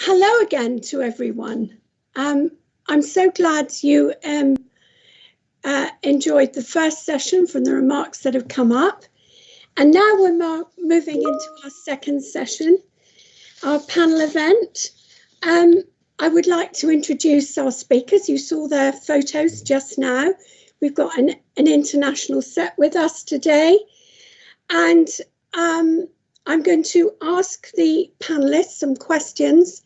hello again to everyone. Um, I'm so glad you um, uh, enjoyed the first session from the remarks that have come up. And now we're moving into our second session, our panel event. Um, I would like to introduce our speakers. You saw their photos just now. We've got an, an international set with us today. And um, I'm going to ask the panelists some questions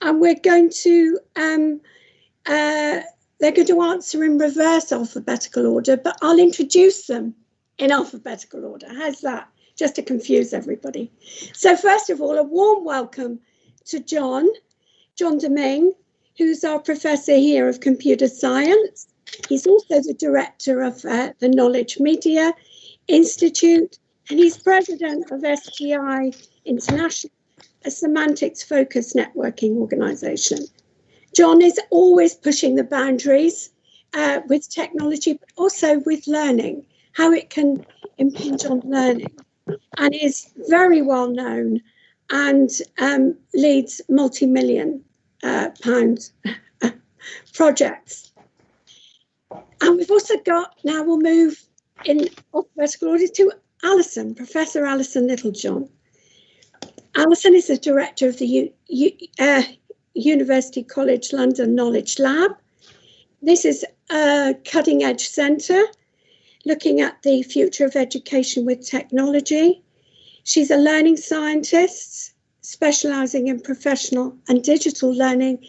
and we're going to, um, uh, they're going to answer in reverse alphabetical order, but I'll introduce them in alphabetical order. How's that? Just to confuse everybody. So first of all, a warm welcome to John, John Domingue, who's our professor here of computer science. He's also the director of uh, the Knowledge Media Institute, and he's president of STI International, a semantics focused networking organization. John is always pushing the boundaries uh, with technology, but also with learning, how it can impinge on learning, and is very well known and um, leads multi million uh, pound projects. And we've also got, now we'll move in alphabetical order to Alison, Professor Alison Littlejohn. Alison is the director of the U U uh, University College London Knowledge Lab. This is a cutting edge centre looking at the future of education with technology. She's a learning scientist specialising in professional and digital learning,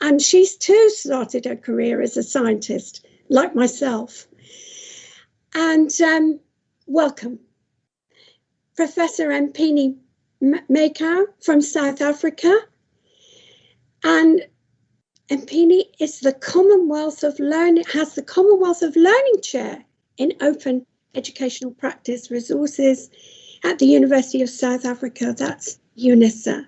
and she's too started her career as a scientist, like myself. And um, welcome. Professor Mpine Makoe from South Africa. And Mpine is the Commonwealth of Learning, has the Commonwealth of Learning Chair in Open Educational Practice Resources at the University of South Africa, that's UNISA.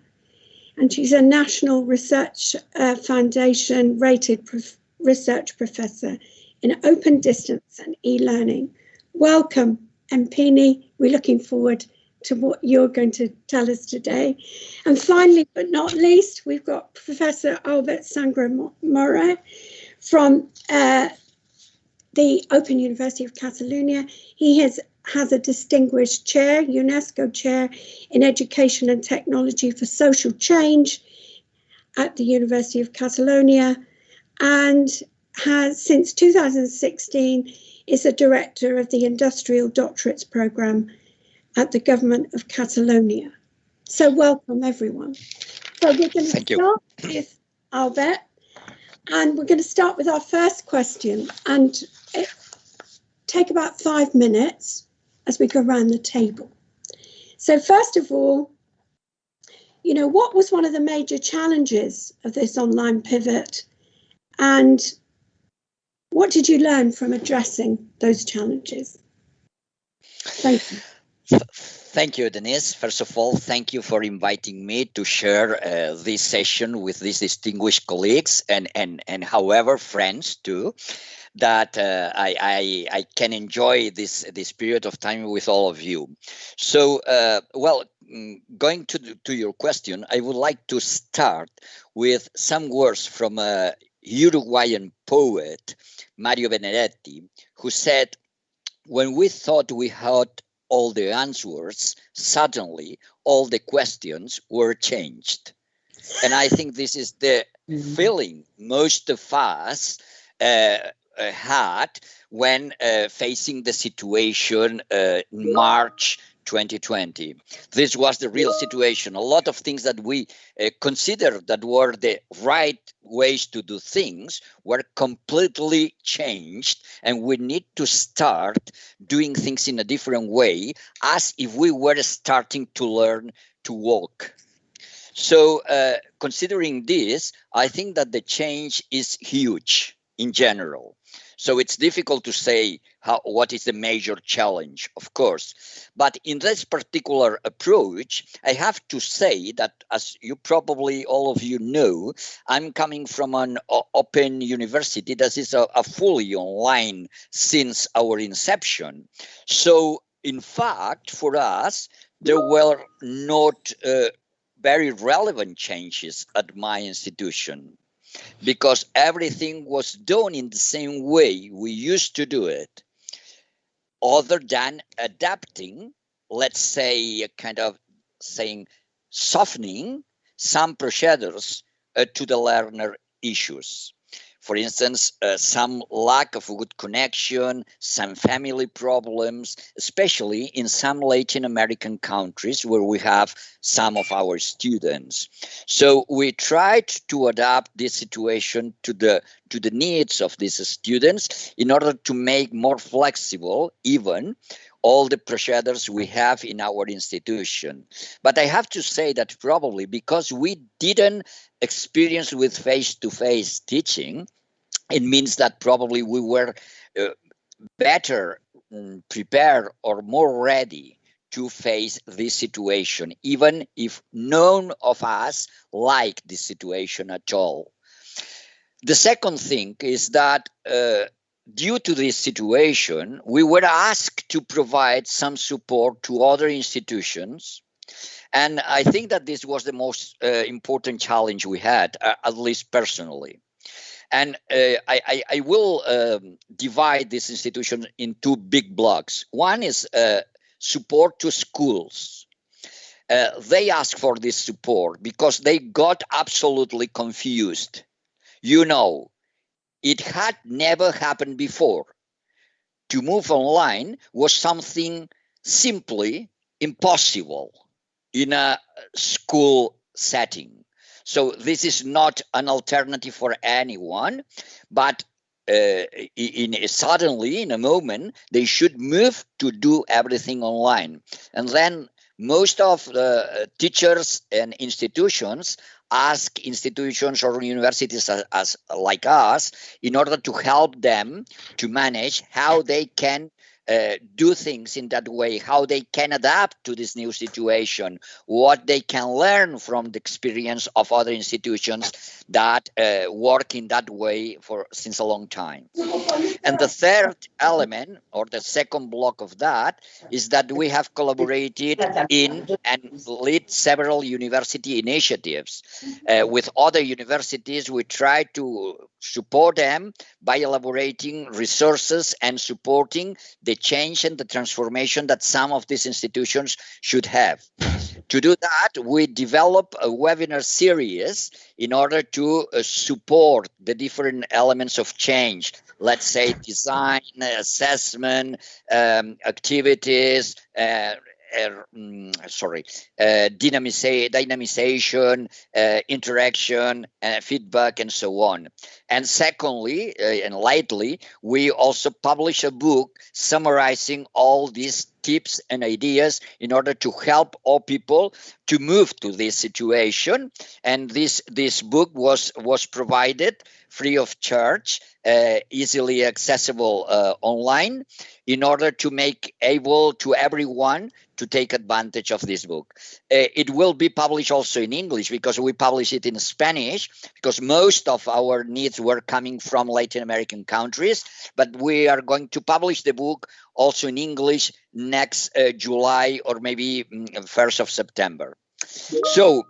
And she's a National Research uh, Foundation rated prof research professor in open distance and e-learning. Welcome, Mpine. We're looking forward to what you're going to tell us today. And finally, but not least, we've got Professor Albert Sangrà from uh, the Open University of Catalonia. He has, has a distinguished chair, UNESCO chair in education and technology for social change at the University of Catalonia and has since 2016 is a director of the Industrial Doctorates Programme at the government of Catalonia. So welcome everyone. So we're going to Thank start you. with Albert and we're going to start with our first question and take about five minutes as we go around the table. So first of all, you know, what was one of the major challenges of this online pivot and what did you learn from addressing those challenges? Thank you. Thank you, Denise. First of all, thank you for inviting me to share uh, this session with these distinguished colleagues and, and, and however, friends too, that uh, I, I, I, can enjoy this, this period of time with all of you. So, uh, well, mm, going to, to your question, I would like to start with some words from a Uruguayan poet, Mario Benedetti, who said, when we thought we had all the answers, suddenly all the questions were changed. And I think this is the mm-hmm. feeling most of us uh, uh, had when uh, facing the situation uh, in March 2020. This was the real situation. A lot of things that we uh, considered that were the right ways to do things were completely changed and we need to start doing things in a different way as if we were starting to learn to walk. So uh, considering this, I think that the change is huge in general. So it's difficult to say how, what is the major challenge, of course. But in this particular approach, I have to say that, as you probably all of you know, I'm coming from an open university that is a, a fully online since our inception. So in fact, for us, there were not uh, very relevant changes at my institution because everything was done in the same way we used to do it, other than adapting, let's say, kind of saying, softening some procedures uh, to the learner issues for instance, uh, some lack of a good connection, some family problems, especially in some Latin American countries where we have some of our students. So we tried to adapt this situation to the to the needs of these students in order to make more flexible even all the procedures we have in our institution. But I have to say that probably because we didn't experience with face-to-face -face teaching, it means that probably we were uh, better um, prepared or more ready to face this situation, even if none of us like this situation at all. The second thing is that uh, due to this situation, we were asked to provide some support to other institutions. And I think that this was the most uh, important challenge we had, uh, at least personally. And uh, I, I, I, will um, divide this institution in two big blocks. One is uh, support to schools. Uh, they ask for this support because they got absolutely confused. You know, it had never happened before. To move online was something simply impossible in a school setting. So this is not an alternative for anyone, but uh, in suddenly in a moment they should move to do everything online, and then most of the teachers and institutions ask institutions or universities as, as, like us in order to help them to manage how they can uh, do things in that way, how they can adapt to this new situation, what they can learn from the experience of other institutions that uh, work in that way for since a long time. And the third element, or the second block of that, is that we have collaborated in and lead several university initiatives. Uh, with other universities, we try to support them by elaborating resources and supporting the change and the transformation that some of these institutions should have. To do that, we develop a webinar series in order to uh, support the different elements of change. Let's say design, assessment, um, activities, uh, uh, sorry, uh, dynamization, uh, interaction, uh, feedback, and so on. And secondly, and lightly, we also publish a book summarizing all these tips and ideas in order to help all people to move to this situation. And this this book was was provided free of charge, uh, easily accessible uh, online, in order to make able to everyone to take advantage of this book. Uh, it will be published also in English because we publish it in Spanish because most of our needs were coming from Latin American countries, but we are going to publish the book also in English next uh, July or maybe 1st mm, of September. So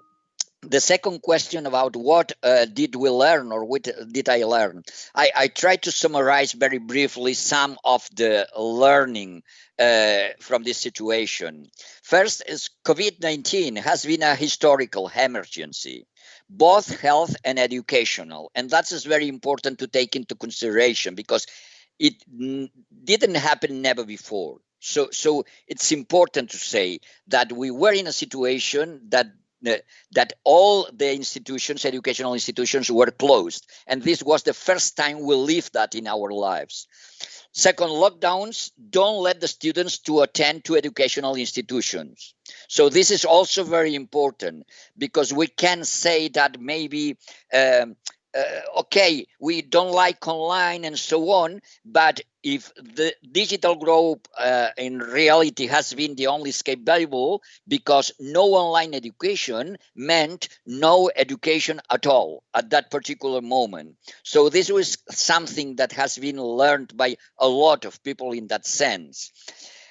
the second question about what uh, did we learn or what did I learn? I, I tried to summarize very briefly some of the learning uh, from this situation. First is COVID-19 has been a historical emergency, both health and educational. And that is very important to take into consideration because it didn't happen never before. So, so it's important to say that we were in a situation that that all the institutions, educational institutions, were closed. And this was the first time we lived that in our lives. Second, lockdowns don't let the students to attend to educational institutions. So this is also very important because we can say that maybe um, uh, okay, we don't like online and so on, but if the digital growth uh, in reality has been the only escape variable because no online education meant no education at all at that particular moment. So this was something that has been learned by a lot of people in that sense.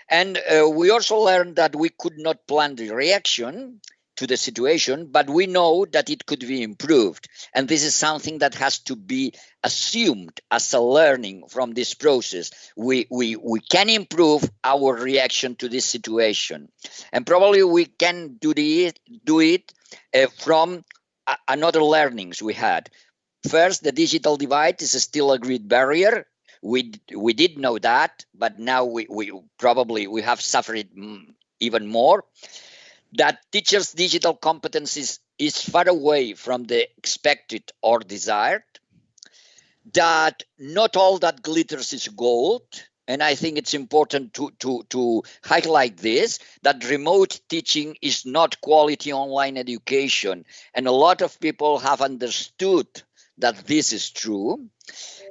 And uh, we also learned that we could not plan the reaction to the situation, but we know that it could be improved. And this is something that has to be assumed as a learning from this process. We, we, we can improve our reaction to this situation. And probably we can do, the, do it uh, from another learnings we had. First, the digital divide is still a great barrier. We we did know that, but now we, we probably we have suffered even more. That teachers' digital competencies is far away from the expected or desired. That not all that glitters is gold and I think it's important to, to, to highlight this that remote teaching is not quality online education. And a lot of people have understood that this is true.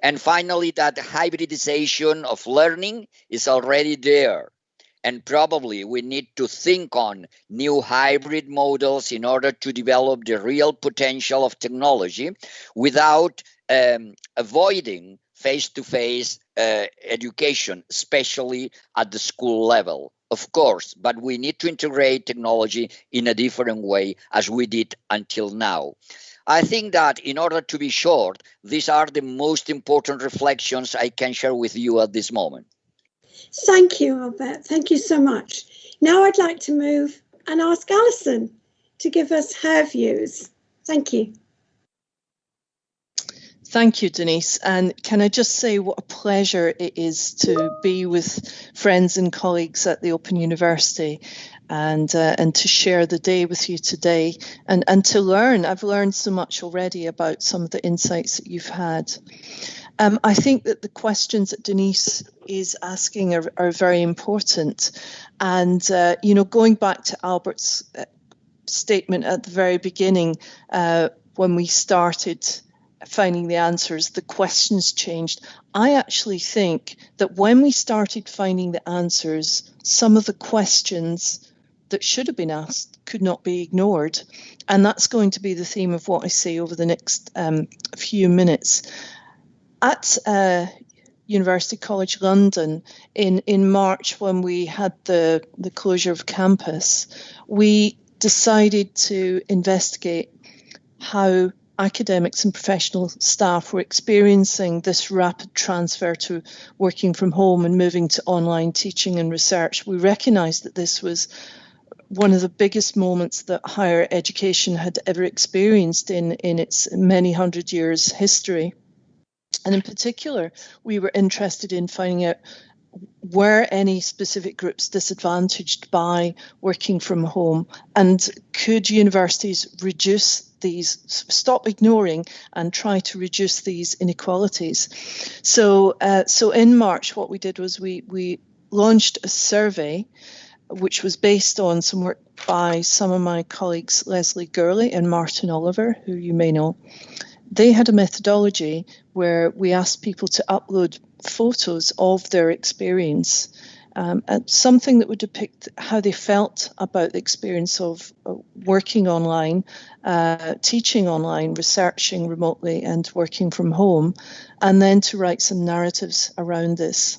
And finally, that hybridization of learning is already there. And probably we need to think on new hybrid models in order to develop the real potential of technology without um, avoiding face to face education, especially at the school level. Of course, but we need to integrate technology in a different way as we did until now. I think that in order to be short, these are the most important reflections I can share with you at this moment. Thank you, Albert. Thank you so much. Now I'd like to move and ask Alison to give us her views. Thank you. Thank you, Denise. And can I just say what a pleasure it is to be with friends and colleagues at the Open University and uh, and to share the day with you today and, and to learn. I've learned so much already about some of the insights that you've had. Um, I think that the questions that Denise is asking are, are very important. And, uh, you know, going back to Albert's uh, statement at the very beginning, uh, when we started finding the answers, the questions changed. I actually think that when we started finding the answers, some of the questions that should have been asked could not be ignored. And that's going to be the theme of what I say over the next um, few minutes. At uh, University College London in, in March, when we had the, the closure of campus, we decided to investigate how academics and professional staff were experiencing this rapid transfer to working from home and moving to online teaching and research, we recognised that this was one of the biggest moments that higher education had ever experienced in, in its many hundred years history. And in particular, we were interested in finding out were any specific groups disadvantaged by working from home and could universities reduce these stop ignoring and try to reduce these inequalities. So, uh, so in March, what we did was we we launched a survey, which was based on some work by some of my colleagues, Lesley Gourlay and Martin Oliver, who you may know. They had a methodology where we asked people to upload photos of their experience um, and something that would depict how they felt about the experience of uh, working online, uh, teaching online, researching remotely, and working from home, and then to write some narratives around this.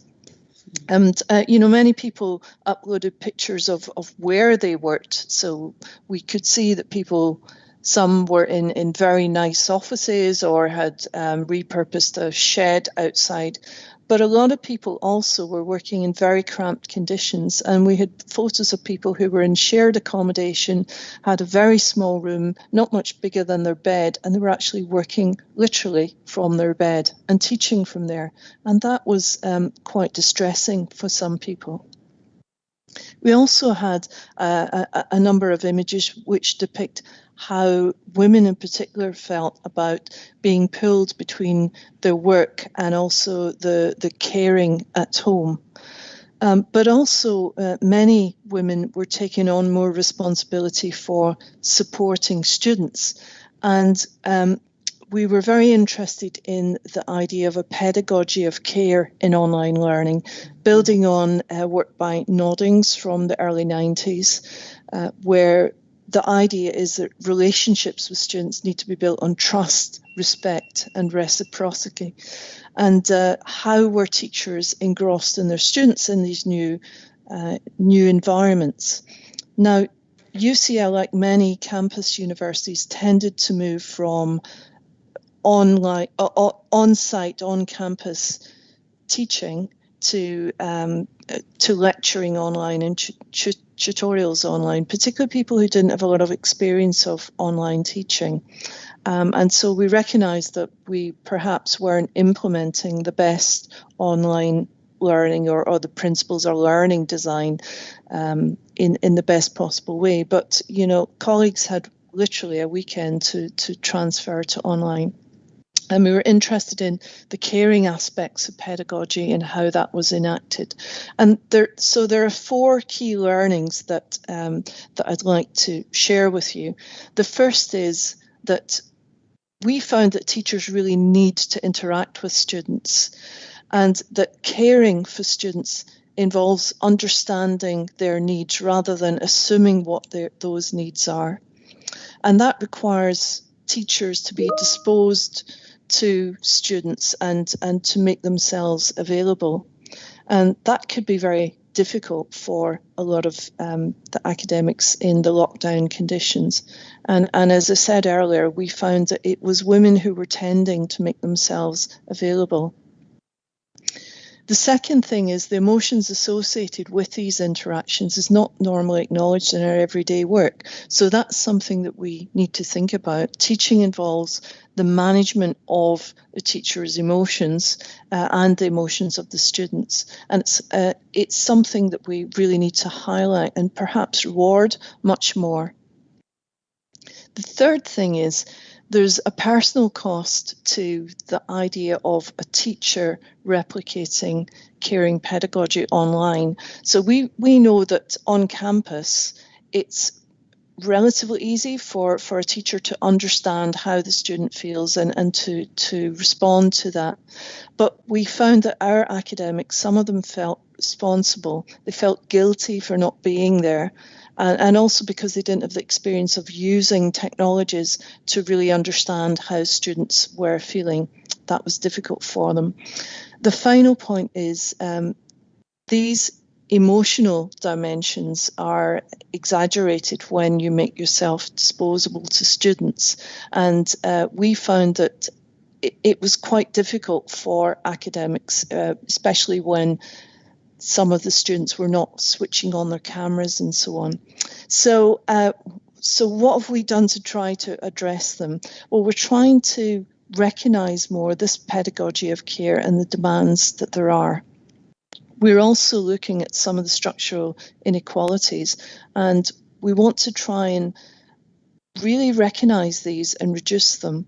And uh, you know, many people uploaded pictures of of where they worked, so we could see that people. Some were in, in very nice offices or had um, repurposed a shed outside but a lot of people also were working in very cramped conditions. And we had photos of people who were in shared accommodation, had a very small room, not much bigger than their bed, and they were actually working literally from their bed and teaching from there. And that was um, quite distressing for some people. We also had uh, a, a, number of images which depict how women in particular felt about being pulled between their work and also the, the caring at home. Um, but also, uh, many women were taking on more responsibility for supporting students. And um, we were very interested in the idea of a pedagogy of care in online learning, building on uh, work by Noddings from the early 90s, uh, where the idea is that relationships with students need to be built on trust, respect, and reciprocity. And uh, how were teachers engrossed in their students in these new uh, new environments? Now, UCL, like many campus universities, tended to move from online, uh, on-site, on-campus teaching to um, to lecturing online and tutorials online, particularly people who didn't have a lot of experience of online teaching. Um, and so we recognised that we perhaps weren't implementing the best online learning or, or the principles or learning design um, in, in the best possible way. But, you know, colleagues had literally a weekend to, to transfer to online. And we were interested in the caring aspects of pedagogy and how that was enacted. And there, so there are four key learnings that um, that I'd like to share with you. The first is that we found that teachers really need to interact with students, and that caring for students involves understanding their needs rather than assuming what their, those needs are. And that requires teachers to be disposed to students and, and to make themselves available. And that could be very difficult for a lot of um, the academics in the lockdown conditions. And, and as I said earlier, we found that it was women who were tending to make themselves available. The second thing is the emotions associated with these interactions is not normally acknowledged in our everyday work. So that's something that we need to think about. Teaching involves the management of the teacher's emotions uh, and the emotions of the students. And it's, uh, it's something that we really need to highlight and perhaps reward much more. The third thing is there's a personal cost to the idea of a teacher replicating caring pedagogy online. So we, we know that on campus, it's relatively easy for, for a teacher to understand how the student feels and, and to, to respond to that. But we found that our academics, some of them felt responsible. They felt guilty for not being there and, and also because they didn't have the experience of using technologies to really understand how students were feeling. That was difficult for them. The final point is um, these emotional dimensions are exaggerated when you make yourself disposable to students. And uh, we found that it, was quite difficult for academics, uh, especially when some of the students were not switching on their cameras and so on. So, uh, so what have we done to try to address them? Well, we're trying to recognise more this pedagogy of care and the demands that there are. We're also looking at some of the structural inequalities, and we want to try and really recognise these and reduce them.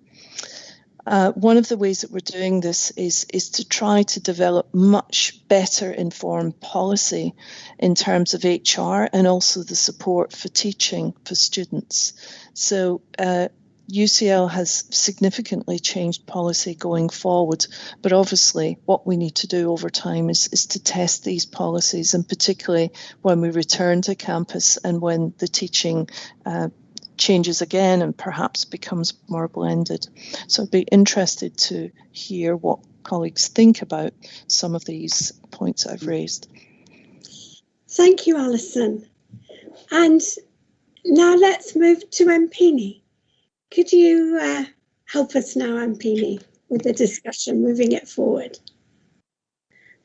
Uh, one of the ways that we're doing this is, is to try to develop much better informed policy in terms of HR and also the support for teaching for students. So uh, UCL has significantly changed policy going forward, but obviously what we need to do over time is, is to test these policies and particularly when we return to campus and when the teaching uh, changes again and perhaps becomes more blended. So I'd be interested to hear what colleagues think about some of these points I've raised. Thank you, Alison. And now let's move to Mpine. Could you uh, help us now, Mpine, with the discussion, moving it forward?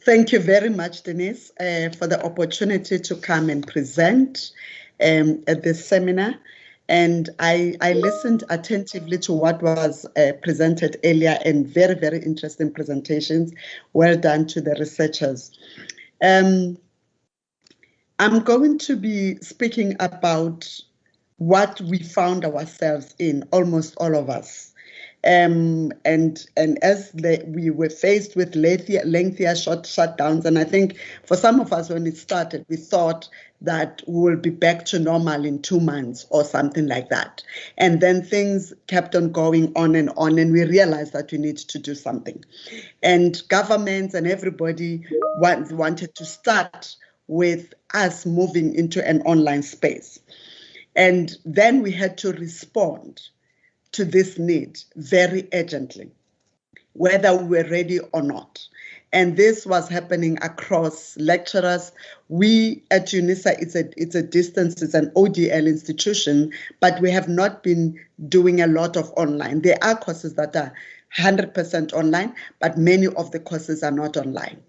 Thank you very much, Denise, uh, for the opportunity to come and present um, at this seminar and I, I listened attentively to what was uh, presented earlier and very, very interesting presentations. Well done to the researchers. Um, I'm going to be speaking about what we found ourselves in, almost all of us. Um, and and as the, we were faced with lengthier, lengthier short shutdowns, and I think for some of us when it started, we thought that we'll be back to normal in two months or something like that. And then things kept on going on and on, and we realized that we need to do something. And governments and everybody want, wanted to start with us moving into an online space. And then we had to respond to this need very urgently, whether we were ready or not. And this was happening across lecturers. We at UNISA, it's a, it's a distance, it's an ODL institution, but we have not been doing a lot of online. There are courses that are 100% online, but many of the courses are not online.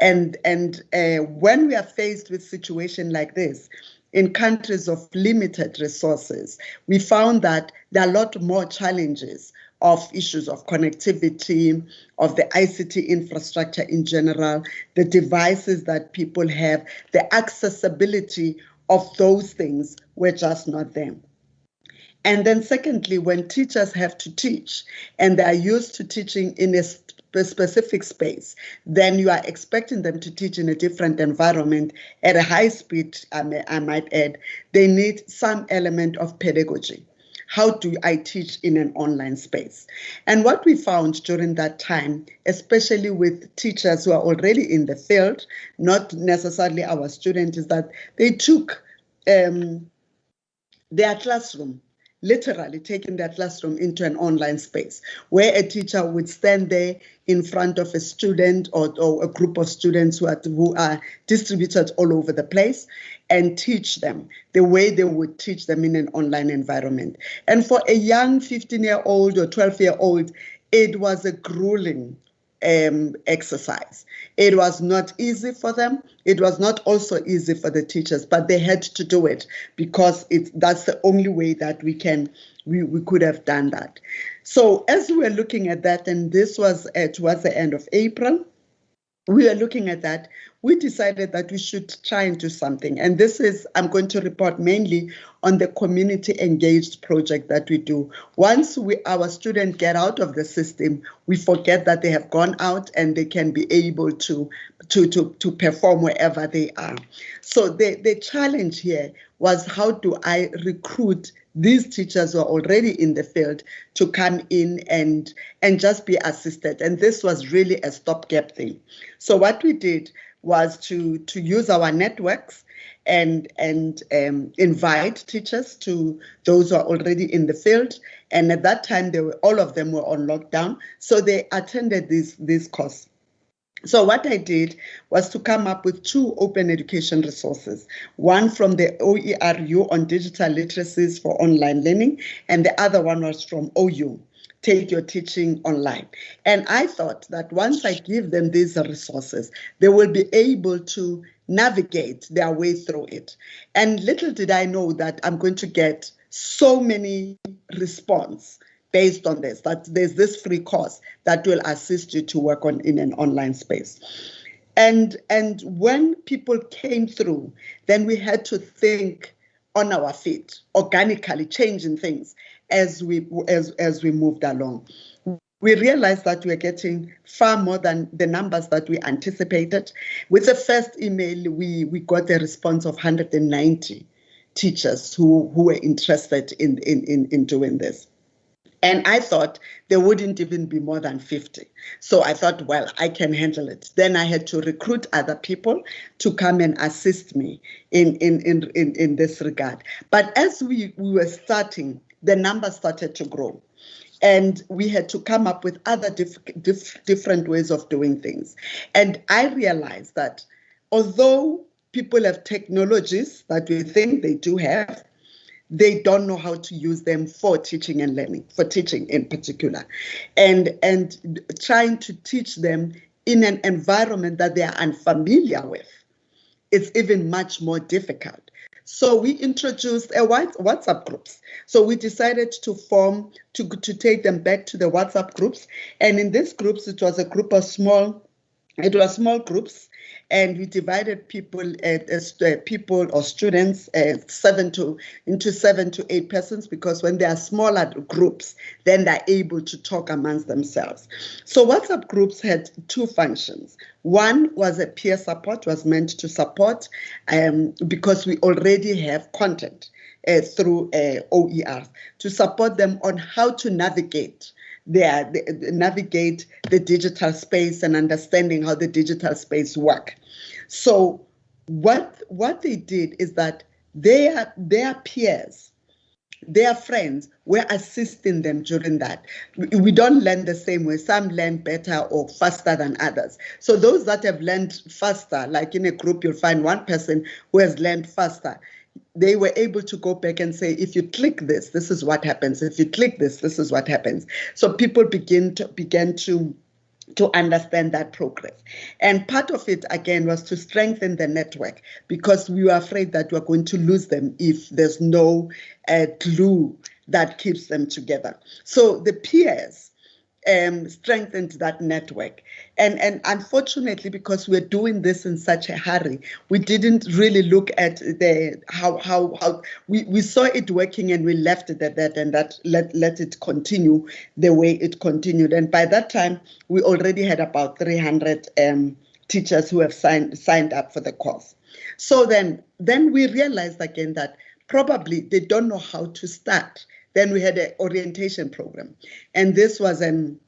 And, and uh, when we are faced with situation like this, in countries of limited resources, we found that there are a lot more challenges of issues of connectivity, of the ICT infrastructure in general, the devices that people have, the accessibility of those things were just not there. And then, secondly, when teachers have to teach and they are used to teaching in a specific space, then you are expecting them to teach in a different environment at a high speed, I, may, I might add. They need some element of pedagogy. How do I teach in an online space? And what we found during that time, especially with teachers who are already in the field, not necessarily our students, is that they took um, their classroom literally taking their classroom into an online space where a teacher would stand there in front of a student or, or a group of students who are, who are distributed all over the place and teach them the way they would teach them in an online environment. And for a young 15 year old or 12 year old, it was a grueling um, exercise. It was not easy for them. It was not also easy for the teachers, but they had to do it because it's that's the only way that we can we, we could have done that. So as we were looking at that, and this was uh, towards the end of April, we were looking at that, we decided that we should try and do something. And this is, I'm going to report mainly on the community engaged project that we do. Once we, our students get out of the system, we forget that they have gone out and they can be able to, to, to, to perform wherever they are. So the, the challenge here was how do I recruit these teachers who are already in the field to come in and and just be assisted and this was really a stopgap thing so what we did was to to use our networks and and um, invite teachers to those who are already in the field. And at that time they were all of them were on lockdown. So they attended this this course. So what I did was to come up with two open education resources, one from the OERU on digital literacies for online learning, and the other one was from OU, Take Your Teaching Online. And I thought that once I give them these resources, they will be able to navigate their way through it. And little did I know that I'm going to get so many response based on this, that there's this free course that will assist you to work on in an online space. And, and when people came through, then we had to think on our feet, organically changing things as we as, as we moved along. We realized that we were getting far more than the numbers that we anticipated. With the first email, we, we got a response of 190 teachers who, who were interested in, in, in, in doing this. And I thought there wouldn't even be more than 50. So I thought, well, I can handle it. Then I had to recruit other people to come and assist me in, in, in, in, in this regard. But as we, we were starting, the numbers started to grow. And we had to come up with other diff, diff, different ways of doing things. And I realized that although people have technologies that we think they do have, they don't know how to use them for teaching and learning, for teaching in particular, and and trying to teach them in an environment that they are unfamiliar with, it's even much more difficult. So we introduced uh, a WhatsApp groups. So we decided to form to to take them back to the WhatsApp groups, and in these groups it was a group of small it was small groups and we divided people uh, uh, people or students uh, seven to into seven to eight persons because when they are smaller groups then they're able to talk amongst themselves. So whatsapp groups had two functions. One was a peer support was meant to support um, because we already have content uh, through uh, to support them on how to navigate their, navigate the digital space and understanding how the digital space work. So what what they did is that their their peers their friends were assisting them during that. We don't learn the same way. Some learn better or faster than others. So those that have learned faster, like in a group, you'll find one person who has learned faster. They were able to go back and say, if you click this, this is what happens. If you click this, this is what happens. So people begin to began to to understand that progress. And part of it, again, was to strengthen the network because we were afraid that we are going to lose them if there's no uh, glue that keeps them together. So the peers um, strengthened that network. And, and unfortunately, because we're doing this in such a hurry, we didn't really look at the how how how we, we saw it working and we left it at that and that let, let it continue the way it continued. And by that time, we already had about 300 um, teachers who have signed signed up for the course. So then then we realized again that probably they don't know how to start. Then we had an orientation program, and this was an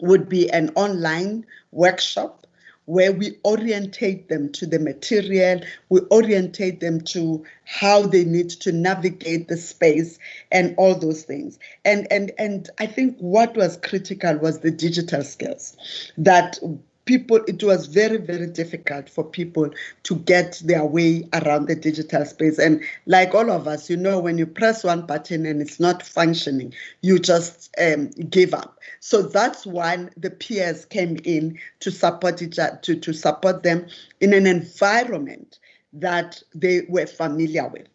would be an online workshop where we orientate them to the material, we orientate them to how they need to navigate the space and all those things. And and and I think what was critical was the digital skills that people it was very very difficult for people to get their way around the digital space. And like all of us you know when you press one button and it's not functioning you just um, give up. So that's when the peers came in to support each other to, to support them in an environment that they were familiar with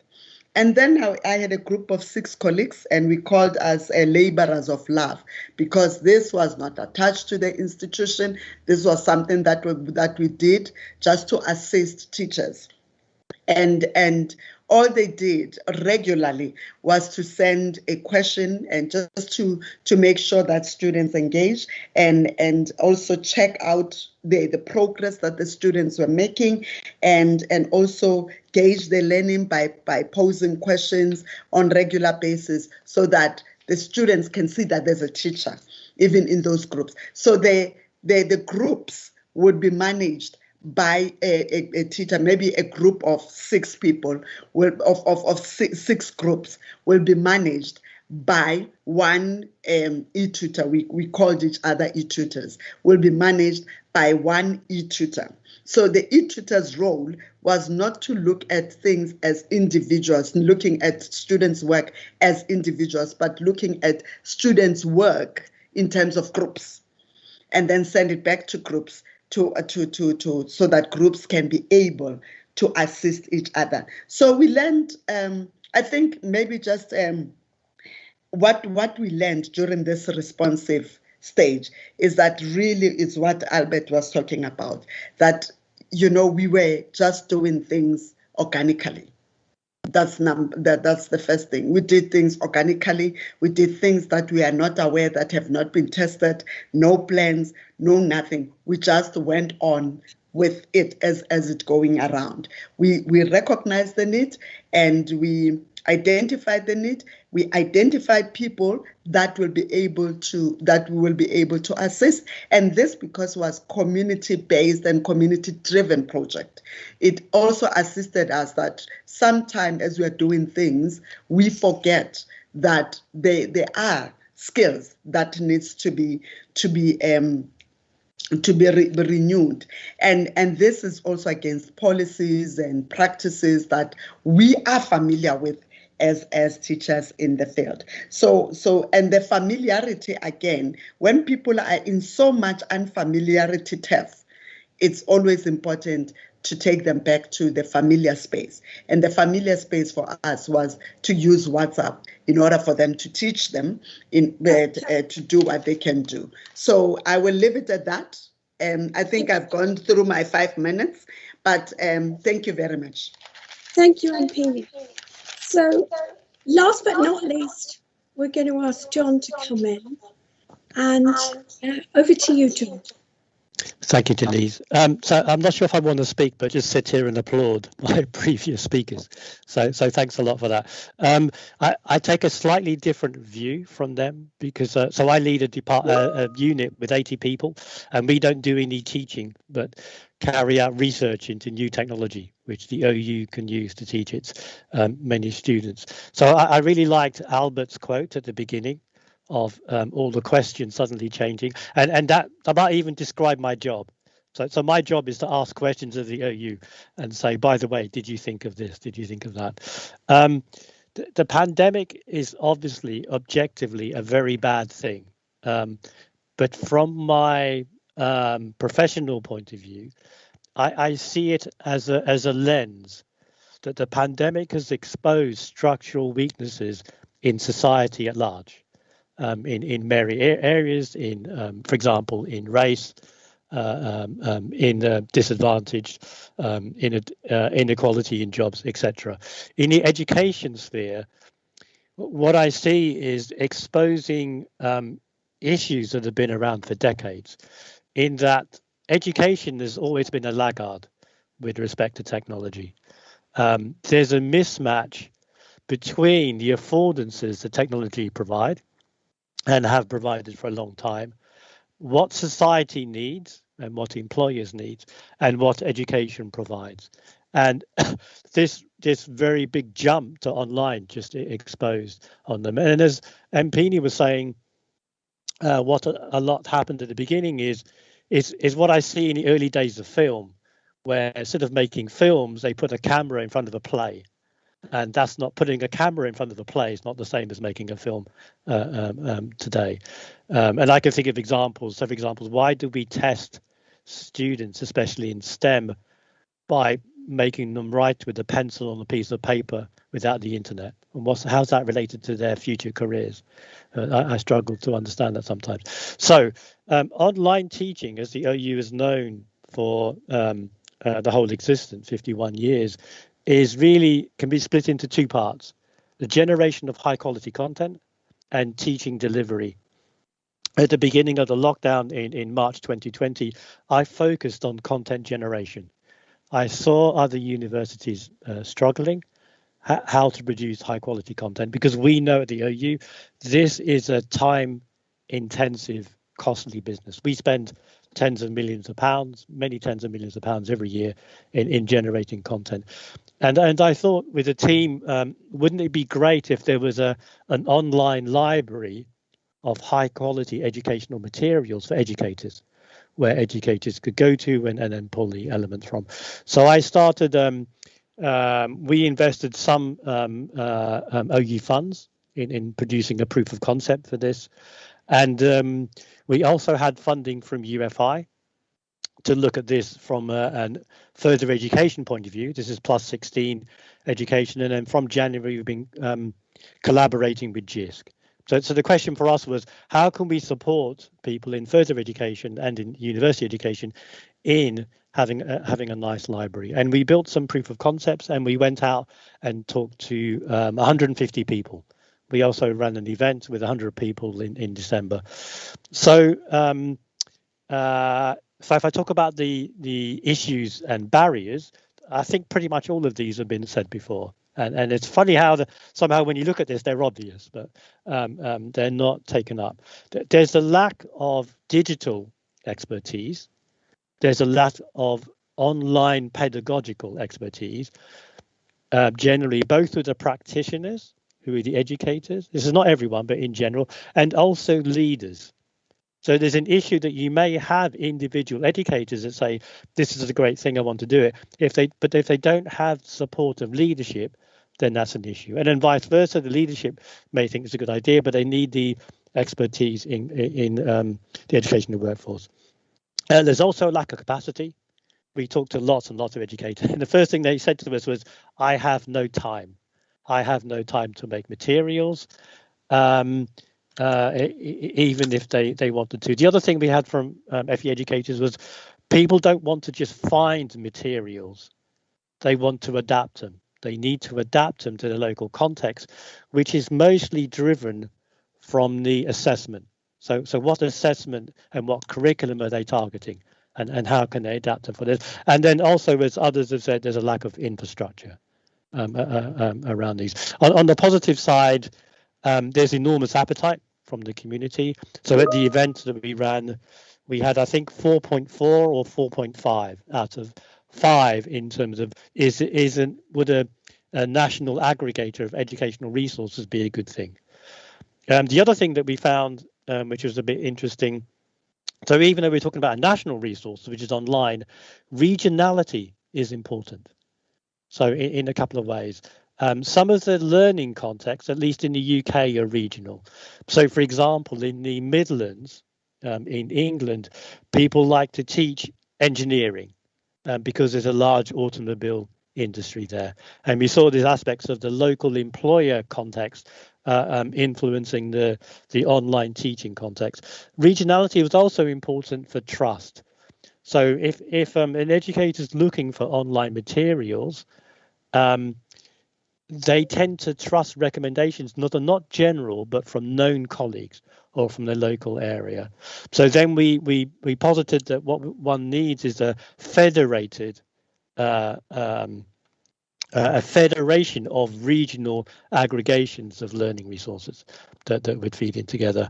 and then I, had a group of six colleagues, and we called us uh, laborers of love because this was not attached to the institution. This was something that we, that we did just to assist teachers. And and all they did regularly was to send a question and just to to make sure that students engage and and also check out the the progress that the students were making and and also gauge their learning by by posing questions on regular basis so that the students can see that there's a teacher even in those groups. So the the, the groups would be managed by a, a, a, teacher, maybe a group of six people, will, of, of, of six, six groups will be managed by one um, e-tutor. We, we called each other e-tutors, will be managed by one e-tutor. So the e-tutor's role was not to look at things as individuals, looking at students' work as individuals, but looking at students' work in terms of groups and then send it back to groups to uh, to to to so that groups can be able to assist each other. So we learned. Um, I think maybe just um, what what we learned during this responsive stage is that really is what Albert was talking about. That you know we were just doing things organically. That's num that that's the first thing. We did things organically. We did things that we are not aware that have not been tested. No plans no nothing. We just went on with it as as it going around. We we recognized the need and we identified the need. We identified people that will be able to that we will be able to assist. And this because was community based and community driven project. It also assisted us that sometimes as we are doing things we forget that they there are skills that needs to be to be um, to be re- renewed. And and this is also against policies and practices that we are familiar with as as teachers in the field. So so and the familiarity again when people are in so much unfamiliarity turf it's always important to take them back to the familiar space. And the familiar space for us was to use whatsapp in order for them to teach them in uh, uh, to do what they can do. So i will leave it at that. Um, i think i've gone through my five minutes but um, thank you very much. Thank you, MP. So, last but not least, we're going to ask John to come in. And uh, over to you, John. Thank you, Denise. Um, so I'm not sure if I want to speak, but just sit here and applaud my previous speakers. So, so thanks a lot for that. Um, I, I, take a slightly different view from them because uh, so I lead a, depart, uh, a unit with 80 people, and we don't do any teaching, but carry out research into new technology, which the OU can use to teach its um, many students. So I, I really liked Albert's quote at the beginning of um, all the questions suddenly changing, and and that that might even describe my job. So so my job is to ask questions of the OU and say, by the way, did you think of this? Did you think of that? Um, the, the pandemic is obviously objectively a very bad thing, um, but from my um, professional point of view, I, I see it as a as a lens that the pandemic has exposed structural weaknesses in society at large um, in in many areas. In, um, for example, in race, uh, um, um in uh, disadvantaged, um, in uh, inequality in jobs, etc. In the education sphere, what I see is exposing um, issues that have been around for decades. In that education has always been a laggard with respect to technology. there's a mismatch between the affordances that technology provide and have provided for a long time, what society needs and what employers need and what education provides. And this this very big jump to online just exposed on them. And as Mpine was saying, uh, what a, a, lot happened at the beginning is is is what I see in the early days of film, where instead of making films, they put a camera in front of a play and that's not putting a camera in front of a play is not the same as making a film uh, um, um, today. Um, and I can think of examples. For examples, why do we test students, especially in STEM, by making them write with a pencil on a piece of paper without the internet? And what's how's that related to their future careers? Uh, I, I, struggle to understand that sometimes. So, um, online teaching, as the OU is known for um, uh, the whole existence, 51 years, is really can be split into two parts the generation of high quality content and teaching delivery. At the beginning of the lockdown in, in March 2020, I focused on content generation. I saw other universities uh, struggling how to produce high quality content because we know at the OU this is a time intensive costly business. We spend tens of millions of pounds, many tens of millions of pounds every year in, in generating content. And and I thought with a team, um, wouldn't it be great if there was a an online library of high quality educational materials for educators, where educators could go to and, and then pull the elements from. So I started. Um, um, we invested some um, uh, um, OU funds in, in producing a proof of concept for this. And um, we also had funding from UFI to look at this from a, further education point of view. This is plus 16 education. And then from January, we've been um, collaborating with JISC. So, so the question for us was, how can we support people in further education and in university education in having a, having a nice library? And we built some proof of concepts and we went out and talked to um, 150 people we also ran an event with 100 people in, in December. So, um, uh, so if I talk about the the issues and barriers, I think pretty much all of these have been said before. And, and it's funny how the, somehow when you look at this, they're obvious, but um, um, they're not taken up. There's a lack of digital expertise. There's a lack of online pedagogical expertise, uh, generally both with the practitioners who are the educators. This is not everyone, but in general, and also leaders. So there's an issue that you may have individual educators that say, this is a great thing, I want to do it. If they but if they don't have support of leadership, then that's an issue. And then vice versa, the leadership may think it's a good idea, but they need the expertise in in um, the educational workforce. Uh, there's also a lack of capacity. We talked to lots and lots of educators, and the first thing they said to us was, "I have no time." I have no time to make materials, um, uh, even if they, they wanted to. The other thing we had from um, FE educators was people don't want to just find materials, they want to adapt them. They need to adapt them to the local context, which is mostly driven from the assessment. So, so what assessment and what curriculum are they targeting? and, and how can they adapt them for this? And then also, as others have said, there's a lack of infrastructure um, uh, uh um, around these. On, on, the positive side, um, there's enormous appetite from the community. So at the event that we ran, we had I think 4.4 or 4.5 out of five in terms of is isn't would a, a national aggregator of educational resources be a good thing? Um, the other thing that we found, um, which was a bit interesting, so even though we're talking about a national resource, which is online, regionality is important. So in, in a couple of ways. Um, some of the learning contexts, at least in the UK, are regional. So, for example, in the Midlands, um, in England, people like to teach engineering um, because there's a large automobile industry there. And we saw these aspects of the local employer context uh, um, influencing the, the online teaching context. Regionality was also important for trust. So if, if um, an educator is looking for online materials, um, they tend to trust recommendations not not general but from known colleagues or from the local area. So then we we we posited that what one needs is a federated uh, um, uh, a federation of regional aggregations of learning resources that, that would feed in together.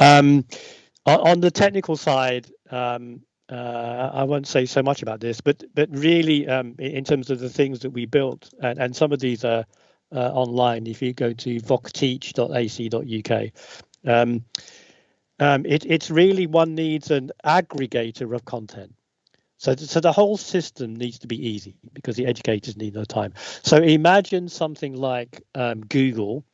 Um, on the technical side um, uh, I won't say so much about this, but but really um, in terms of the things that we built, and, and some of these are uh, online. If you go to vocteach.ac.uk, um, um, it, it's really one needs an aggregator of content. So, so the whole system needs to be easy because the educators need no time. So imagine something like um, Google,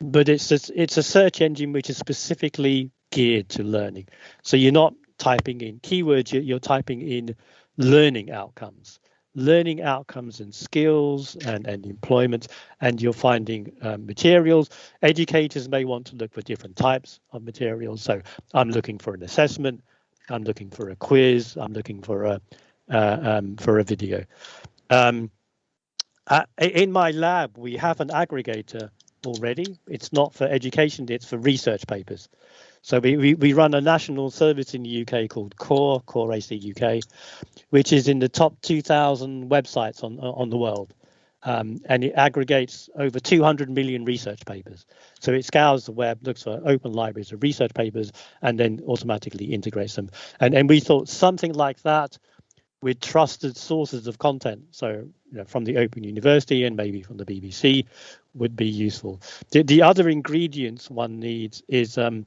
but it's a, it's a search engine which is specifically geared to learning. So you're not typing in keywords, you're, typing in learning outcomes learning outcomes and skills and, and employment, and you're finding um, materials. Educators may want to look for different types of materials. So I'm looking for an assessment, I'm looking for a quiz, I'm looking for a uh, um, for a video. Um, uh, in my lab, we have an aggregator already. It's not for education, it's for research papers. So we, we, we run a national service in the UK called Core, Core AC UK, which is in the top 2,000 websites on on the world. Um, and it aggregates over 200 million research papers. So it scours the web, looks for open libraries of research papers, and then automatically integrates them. And, and we thought something like that with trusted sources of content, so you know, from the Open University and maybe from the BBC, would be useful. The, the other ingredients one needs is um,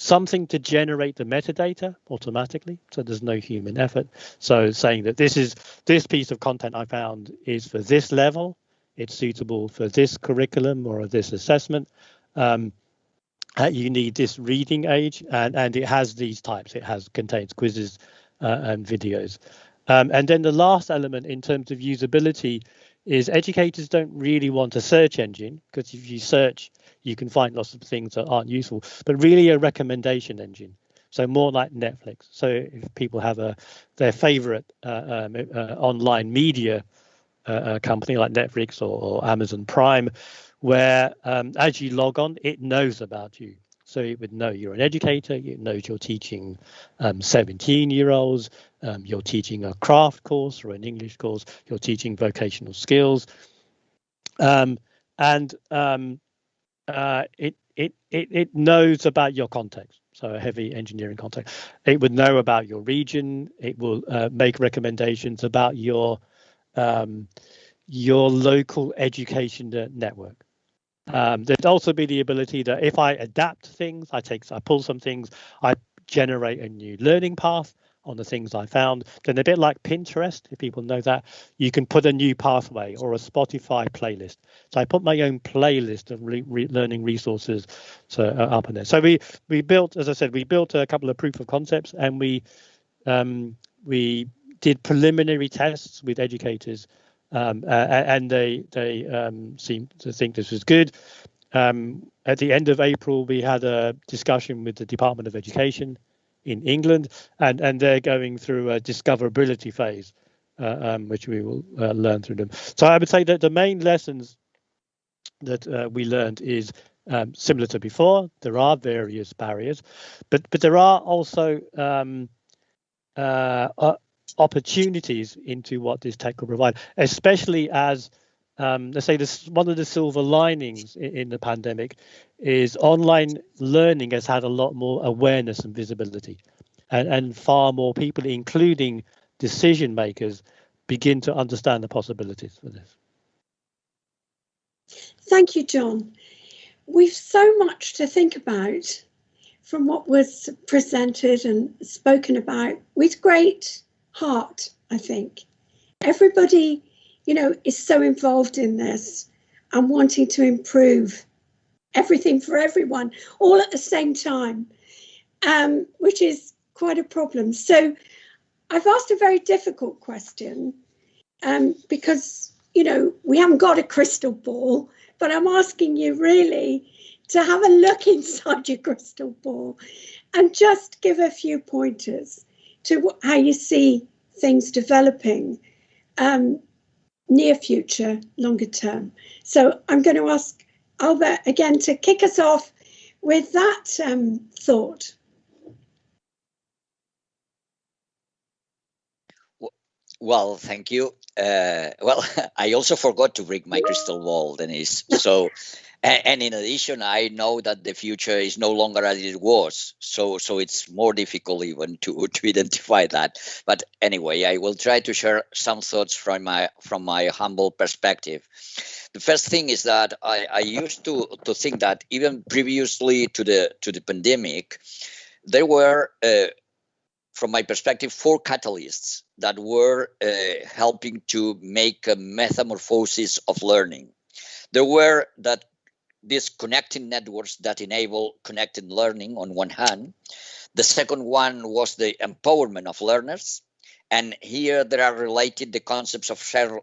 something to generate the metadata automatically. So there's no human effort. So saying that this is this piece of content i found is for this level it's suitable for this curriculum or this assessment. Um, uh, you need this reading age and and it has these types. It has contains quizzes uh, and videos. Um, and then the last element in terms of usability is educators don't really want a search engine because if you search you can find lots of things that aren't useful, but really a recommendation engine. So more like Netflix. So if people have a their favorite uh, um, uh, online media uh, uh, company like Netflix or, or Amazon Prime, where um, as you log on, it knows about you. So it would know you're an educator, it knows you're teaching um, 17 year olds, um, you're teaching a craft course or an English course, you're teaching vocational skills. Um, and um, uh, it, it, it, it knows about your context. So a heavy engineering context. It would know about your region. It will uh, make recommendations about your um, your local education network. Um, there'd also be the ability that if I adapt things, I take, I pull some things, I generate a new learning path on the things I found. Then a bit like Pinterest, if people know that, you can put a new pathway or a Spotify playlist. So I put my own playlist of re- re- learning resources to, uh, up in there. So we we built, as I said, we built a couple of proof of concepts, and we um, we did preliminary tests with educators, um, uh, and they they um, seemed to think this was good. Um, at the end of April, we had a discussion with the Department of Education in England, and and they're going through a discoverability phase, uh, um, which we will uh, learn through them. So I would say that the main lessons that uh, we learned is um, similar to before. There are various barriers, but but there are also um, uh, opportunities into what this tech will provide, especially as um, let's say this one of the silver linings in, in, the pandemic is online learning has had a lot more awareness and visibility. And, and far more people including decision makers begin to understand the possibilities for this. Thank you john. We've so much to think about from what was presented and spoken about with great heart i think. Everybody you know, is so involved in this and wanting to improve everything for everyone all at the same time, um, which is quite a problem. So I've asked a very difficult question um, because, you know, we haven't got a crystal ball, but I'm asking you really to have a look inside your crystal ball and just give a few pointers to how you see things developing. Um, near future, longer term. So I'm going to ask Albert again to kick us off with that um, thought. Well, thank you. Uh, well, I also forgot to bring my crystal ball, Denise. So and, and, in addition, I know that the future is no longer as it was, so so it's more difficult even to to identify that. But anyway, I will try to share some thoughts from my from my humble perspective. The first thing is that I, I used to to think that even previously to the to the pandemic, there were. Uh, from my perspective, four catalysts that were uh, helping to make a metamorphosis of learning. There were that these connecting networks that enable connected learning on one hand. The second one was the empowerment of learners. And here there are related the concepts of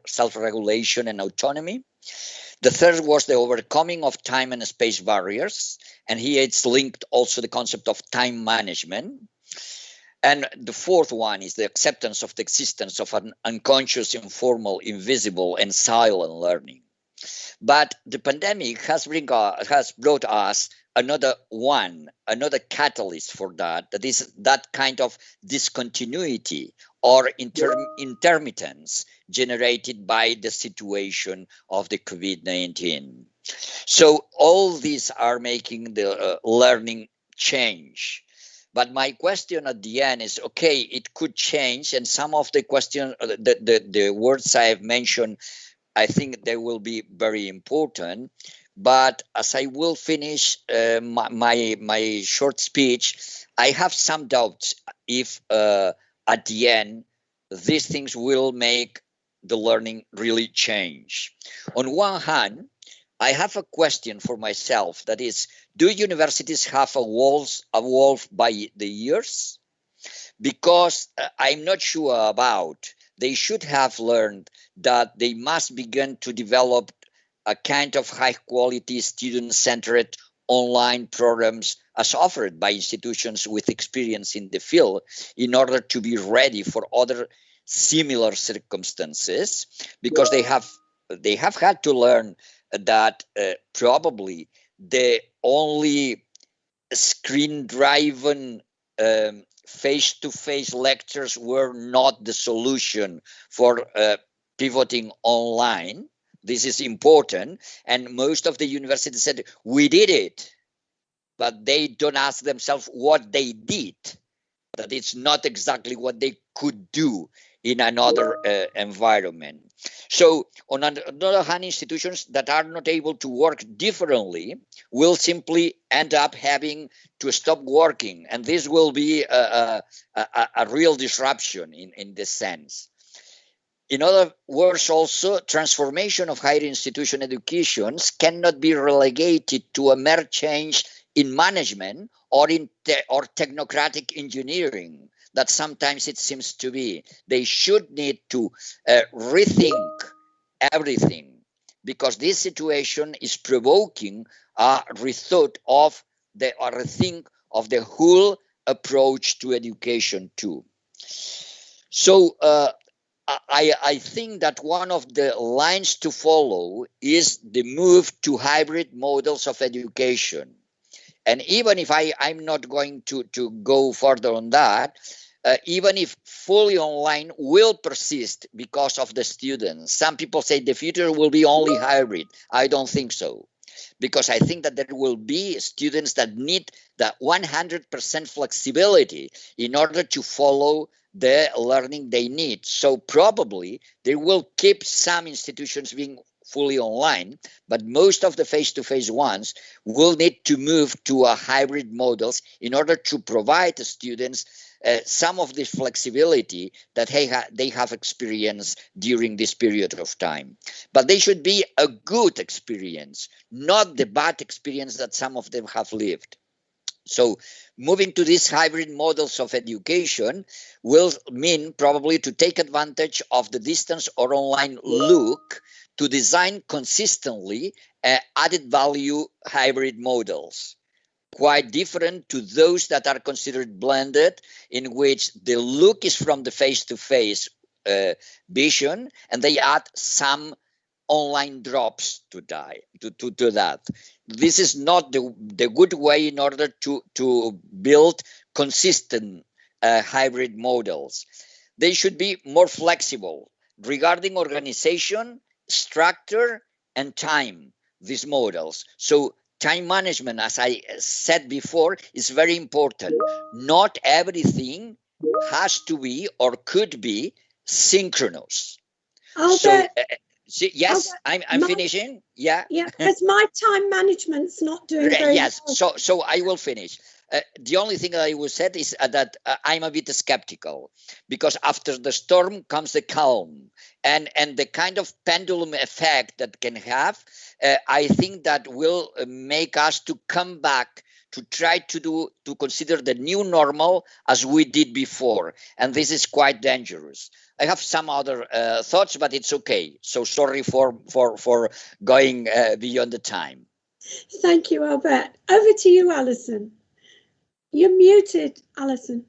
self-regulation and autonomy. The third was the overcoming of time and space barriers. And here it's linked also the concept of time management. And the fourth one is the acceptance of the existence of an unconscious, informal, invisible, and silent learning. But the pandemic has, bring, uh, has brought us another one, another catalyst for that. That is that kind of discontinuity or inter- intermittence generated by the situation of the COVID 19. So, all these are making the uh, learning change. But my question at the end is okay, it could change. And some of the questions, uh, the, the, the words I have mentioned I think they will be very important. But as I will finish uh, my, my, my short speech, I have some doubts if uh, at the end these things will make the learning really change. On one hand, I have a question for myself that is, do universities have evolved, evolved by the years? Because uh, I'm not sure about they should have learned that they must begin to develop a kind of high quality student centered online programs as offered by institutions with experience in the field in order to be ready for other similar circumstances because they have they have had to learn that uh, probably the only screen driven um, face-to-face lectures were not the solution for uh, pivoting online. This is important. And most of the universities said, we did it. But they don't ask themselves what they did. That it's not exactly what they could do in another uh, environment. So, on another hand, institutions that are not able to work differently will simply end up having to stop working, and this will be a, a, a real disruption in, in this sense. In other words, also, transformation of higher institution educations cannot be relegated to a mere change in management or in te- or technocratic engineering that sometimes it seems to be. They should need to uh, rethink everything because this situation is provoking a rethought of the or rethink of the whole approach to education too. So uh, I, I think that one of the lines to follow is the move to hybrid models of education. And even if I, I'm not going to, to go further on that, uh, even if fully online will persist because of the students. Some people say the future will be only hybrid. I don't think so because I think that there will be students that need that 100% flexibility in order to follow the learning they need. So probably they will keep some institutions being fully online, but most of the face-to-face ones will need to move to a hybrid models in order to provide the students uh, some of this flexibility that they, ha they have experienced during this period of time. But they should be a good experience, not the bad experience that some of them have lived. So moving to these hybrid models of education will mean probably to take advantage of the distance or online look to design consistently uh, added value hybrid models quite different to those that are considered blended in which the look is from the face-to-face -face, uh, vision and they add some online drops to die to, to, to that. This is not the, the good way in order to to build consistent uh, hybrid models. They should be more flexible regarding organization structure and time these models. So time management as i said before is very important. Not everything has to be or could be synchronous. Albert, so uh, yes Albert, i'm, I'm my- finishing. Yeah. Yeah, because my time management's not doing very yes. well. so so i will finish uh, the only thing that i would say is uh, that uh, i'm a bit skeptical because after the storm comes the calm and and the kind of pendulum effect that can have uh, i think that will uh, make us to come back to try to do to consider the new normal as we did before and this is quite dangerous i have some other uh, thoughts but it's okay so sorry for for for going uh, beyond the time Thank you, Albert. Over to you, Alison. You're muted, Alison.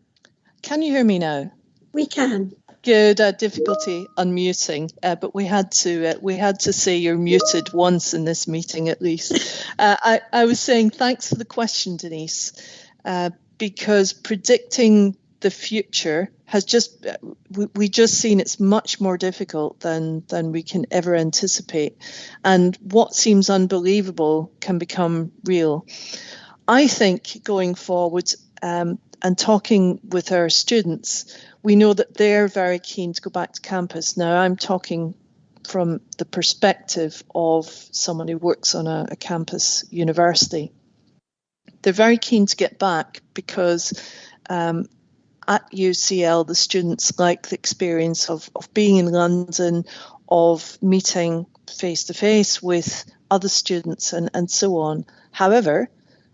Can you hear me now? We can. Good. Uh, difficulty unmuting, uh, but we had to uh, we had to say you're muted once in this meeting at least. Uh, I I was saying thanks for the question, Denise, uh, because predicting the future has just uh, we, we just seen it's much more difficult than than we can ever anticipate, and what seems unbelievable can become real. I think going forward um, and talking with our students, we know that they're very keen to go back to campus. Now, I'm talking from the perspective of someone who works on a, a campus university. They're very keen to get back because um, at UCL, the students like the experience of, of being in London, of meeting face to face with other students, and, and so on. However,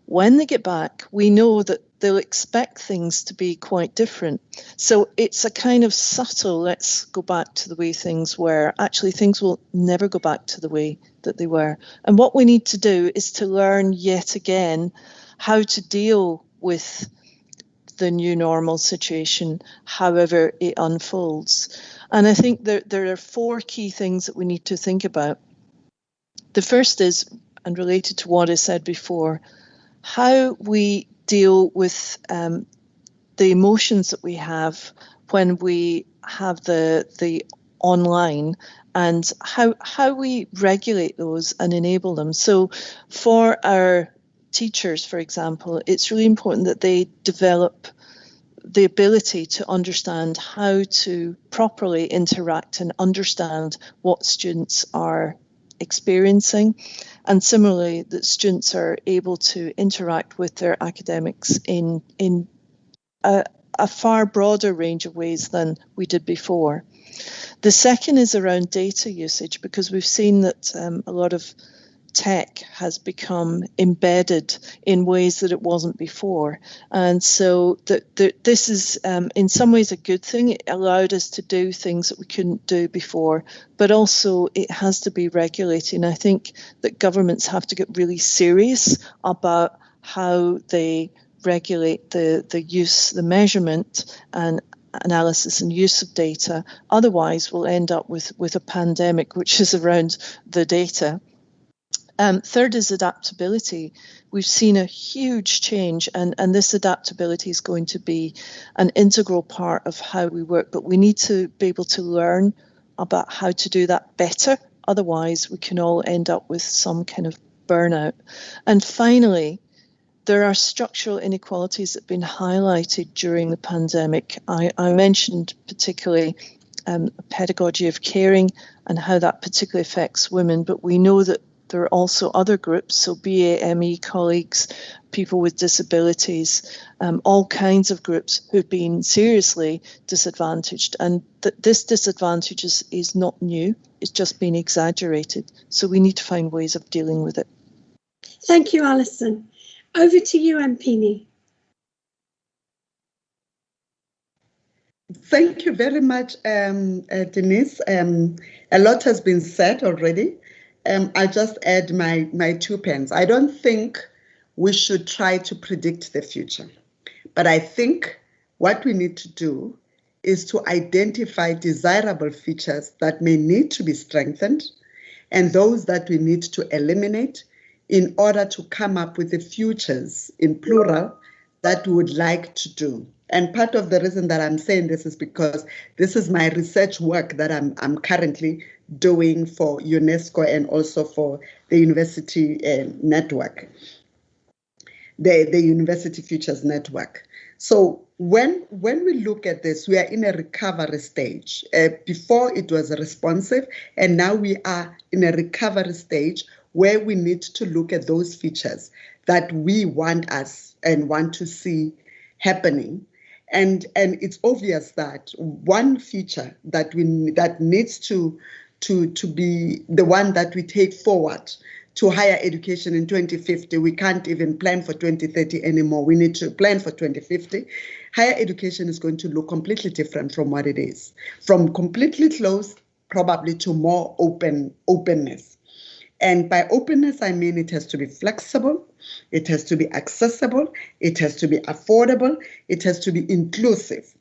when they get back, we know that they'll expect things to be quite different. So it's a kind of subtle, let's go back to the way things were. Actually, things will never go back to the way that they were. And what we need to do is to learn yet again how to deal with the new normal situation, however it unfolds. And I think there, there are four key things that we need to think about. The first is, and related to what I said before, how we deal with um, the emotions that we have when we have the the online and how how we regulate those and enable them. So for our teachers for example it's really important that they develop the ability to understand how to properly interact and understand what students are experiencing and similarly that students are able to interact with their academics in in a, a, far broader range of ways than we did before. The second is around data usage because we've seen that um, a lot of tech has become embedded in ways that it wasn't before. And so the, the, this is, um, in some ways, a good thing. It allowed us to do things that we couldn't do before, but also it has to be regulated. And I think that governments have to get really serious about how they regulate the, the use, the measurement and analysis and use of data. Otherwise, we'll end up with, with a pandemic, which is around the data. Um, third is adaptability. We've seen a huge change, and, and this adaptability is going to be an integral part of how we work. But we need to be able to learn about how to do that better. Otherwise, we can all end up with some kind of burnout. And finally, there are structural inequalities that have been highlighted during the pandemic. I, I mentioned particularly um, pedagogy of caring and how that particularly affects women, but we know that there are also other groups, so BAME colleagues, people with disabilities, um, all kinds of groups who've been seriously disadvantaged. And th- this disadvantage is, is not new, it's just been exaggerated. So we need to find ways of dealing with it. Thank you, Alison. Over to you, Mpine. Thank you very much, um, uh, Denise. Um, a lot has been said already. Um, I just add my my two pence. I don't think we should try to predict the future, but I think what we need to do is to identify desirable features that may need to be strengthened and those that we need to eliminate in order to come up with the futures in plural that we would like to do. And part of the reason that I'm saying this is because this is my research work that I'm, I'm currently doing for UNESCO and also for the university uh, network, the, the University Futures Network. So when when we look at this, we are in a recovery stage. Uh, before it was responsive, and now we are in a recovery stage where we need to look at those features that we want us and want to see happening. And and it's obvious that one feature that we that needs to to to be the one that we take forward to higher education in 2050. We can't even plan for 2030 anymore. We need to plan for 2050. Higher education is going to look completely different from what it is, from completely closed probably to more open openness. And by openness, I mean it has to be flexible, it has to be accessible, it has to be affordable, it has to be inclusive.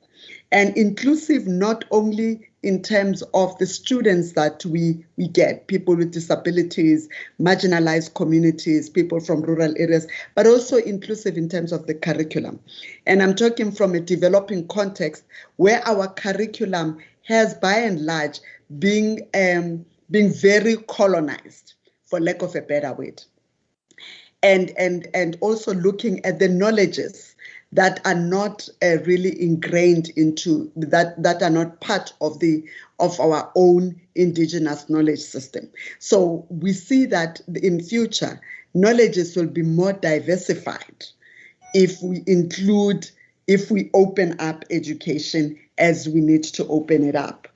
And inclusive not only in terms of the students that we, we get, people with disabilities, marginalized communities, people from rural areas, but also inclusive in terms of the curriculum. And I'm talking from a developing context where our curriculum has by and large been, um, being very colonized, for lack of a better word. And, and, and also looking at the knowledges that are not uh, really ingrained into that that are not part of the of our own indigenous knowledge system. So we see that in future knowledges will be more diversified if we include if we open up education as we need to open it up.